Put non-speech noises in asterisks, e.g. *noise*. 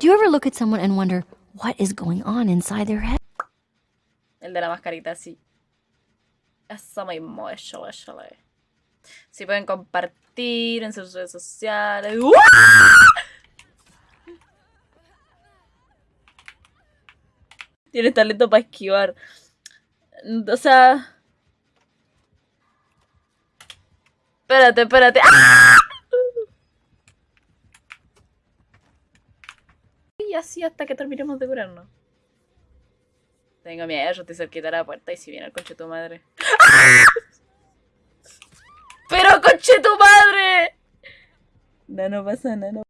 Do you ever look at someone and wonder what is going on inside their head? El de la mascarita, sí. Eso mismo, eso, eso. Si pueden compartir en sus redes sociales. ¡Uah! Tienes talento para esquivar. O sea. Espérate, espérate. ¡Ah! Y así hasta que terminemos de curarnos. Tengo miedo, yo estoy cerquita de la puerta y si viene el conche tu madre. ¡Ah! *laughs* ¡Pero conche tu madre! No, no pasa nada. No.